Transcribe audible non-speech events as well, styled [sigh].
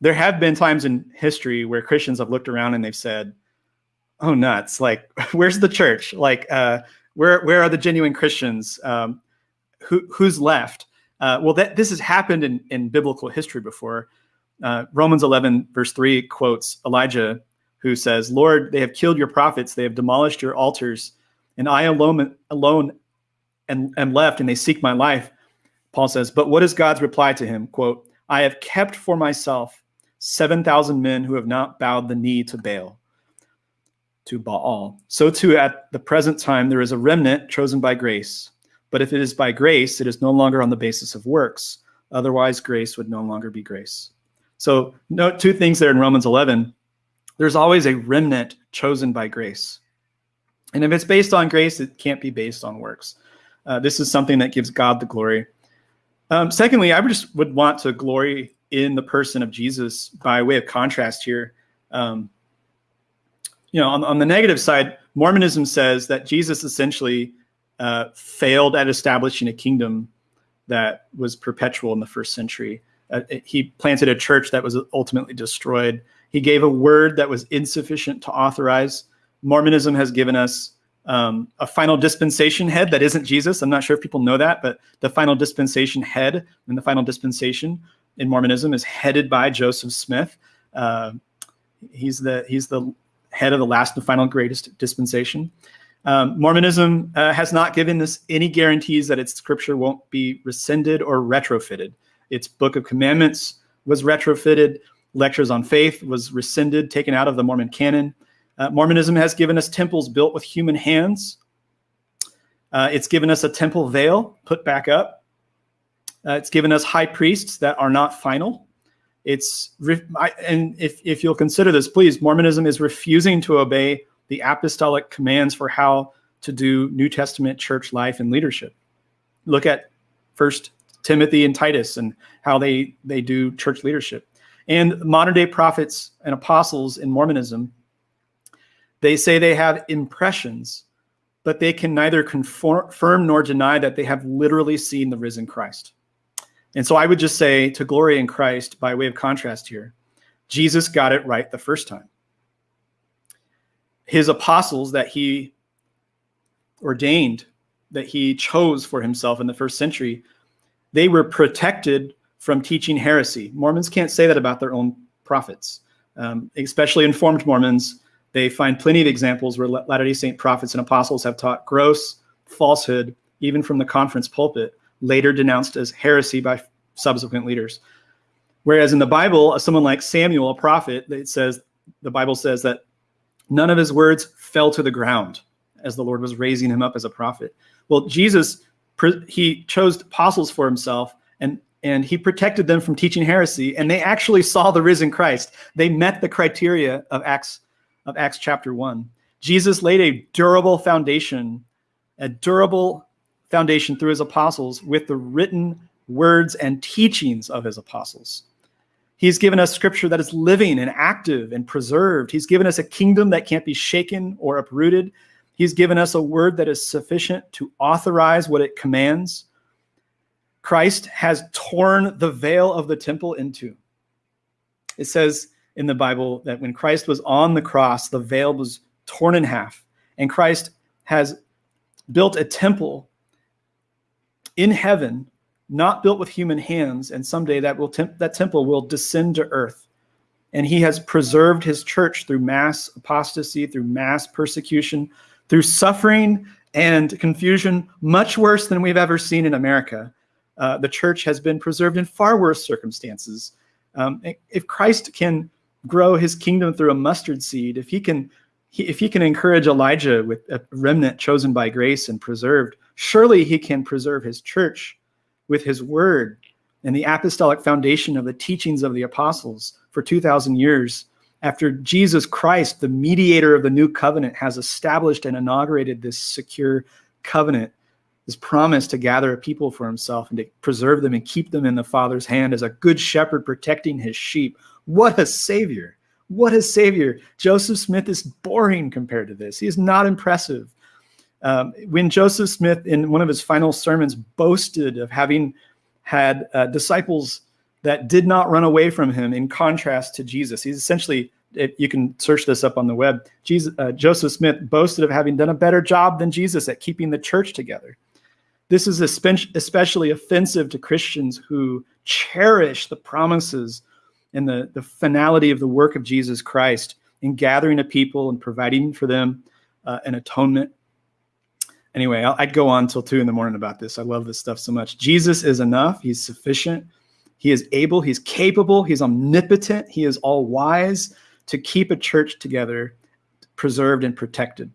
there have been times in history where Christians have looked around and they've said, "Oh nuts! Like, [laughs] where's the church? Like, uh, where where are the genuine Christians? Um, who who's left?" Uh, well, that this has happened in in biblical history before. Uh, Romans 11 verse 3 quotes Elijah, who says, "Lord, they have killed your prophets; they have demolished your altars, and I alone alone and am left, and they seek my life." Paul says, "But what is God's reply to him?" Quote, "I have kept for myself." 7,000 men who have not bowed the knee to Baal, to Baal. So too at the present time there is a remnant chosen by grace. But if it is by grace, it is no longer on the basis of works. Otherwise, grace would no longer be grace. So note two things there in Romans 11. There's always a remnant chosen by grace. And if it's based on grace, it can't be based on works. Uh, this is something that gives God the glory. Um, secondly, I just would want to glory in the person of Jesus by way of contrast here. Um, you know, on, on, the negative side, Mormonism says that Jesus essentially uh, failed at establishing a kingdom that was perpetual in the first century. Uh, he planted a church that was ultimately destroyed. He gave a word that was insufficient to authorize. Mormonism has given us um, a final dispensation head that isn't Jesus. I'm not sure if people know that, but the final dispensation head and the final dispensation in Mormonism is headed by Joseph Smith. Uh, he's the he's the head of the last and final greatest dispensation. Um, Mormonism uh, has not given us any guarantees that its scripture won't be rescinded or retrofitted. Its Book of Commandments was retrofitted. Lectures on Faith was rescinded, taken out of the Mormon canon. Uh, Mormonism has given us temples built with human hands. Uh, it's given us a temple veil put back up. Uh, it's given us high priests that are not final. It's and if if you'll consider this, please, Mormonism is refusing to obey the apostolic commands for how to do New Testament church life and leadership. Look at First Timothy and Titus and how they they do church leadership. And modern day prophets and apostles in Mormonism, they say they have impressions, but they can neither confirm nor deny that they have literally seen the risen Christ. And so I would just say to glory in Christ, by way of contrast here, Jesus got it right the first time. His apostles that he ordained, that he chose for himself in the first century, they were protected from teaching heresy. Mormons can't say that about their own prophets, um, especially informed Mormons. They find plenty of examples where Latter-day Saint prophets and apostles have taught gross falsehood, even from the conference pulpit, later denounced as heresy by subsequent leaders. Whereas in the Bible, someone like Samuel, a prophet, it says the Bible says that none of his words fell to the ground as the Lord was raising him up as a prophet. Well, Jesus he chose apostles for himself and and he protected them from teaching heresy and they actually saw the risen Christ. They met the criteria of Acts of Acts chapter 1. Jesus laid a durable foundation, a durable foundation through his apostles with the written words and teachings of his apostles. He's given us scripture that is living and active and preserved. He's given us a kingdom that can't be shaken or uprooted. He's given us a word that is sufficient to authorize what it commands. Christ has torn the veil of the temple into. It says in the Bible that when Christ was on the cross, the veil was torn in half, and Christ has built a temple in heaven, not built with human hands, and someday that will temp that temple will descend to earth. And he has preserved his church through mass apostasy, through mass persecution, through suffering and confusion, much worse than we've ever seen in America. Uh, the church has been preserved in far worse circumstances. Um, if Christ can grow his kingdom through a mustard seed, if he can he, if he can encourage Elijah with a remnant chosen by grace and preserved, surely he can preserve his church with his word and the apostolic foundation of the teachings of the apostles for 2,000 years. After Jesus Christ, the mediator of the new covenant, has established and inaugurated this secure covenant, this promise to gather a people for himself and to preserve them and keep them in the Father's hand as a good shepherd protecting his sheep. What a savior! What a savior. Joseph Smith is boring compared to this. He is not impressive. Um, when Joseph Smith, in one of his final sermons, boasted of having had uh, disciples that did not run away from him in contrast to Jesus. He's essentially, if you can search this up on the web, Jesus, uh, Joseph Smith boasted of having done a better job than Jesus at keeping the church together. This is especially offensive to Christians who cherish the promises and the, the finality of the work of Jesus Christ in gathering a people and providing for them uh, an atonement. Anyway, i would go on till two in the morning about this. I love this stuff so much. Jesus is enough. He's sufficient. He is able. He's capable. He's omnipotent. He is all wise to keep a church together, preserved and protected.